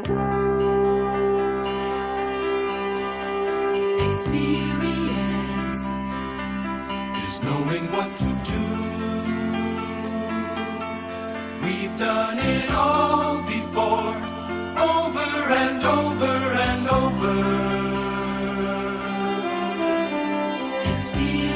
Experience is knowing what to do. We've done it all before, over and over and over. Experience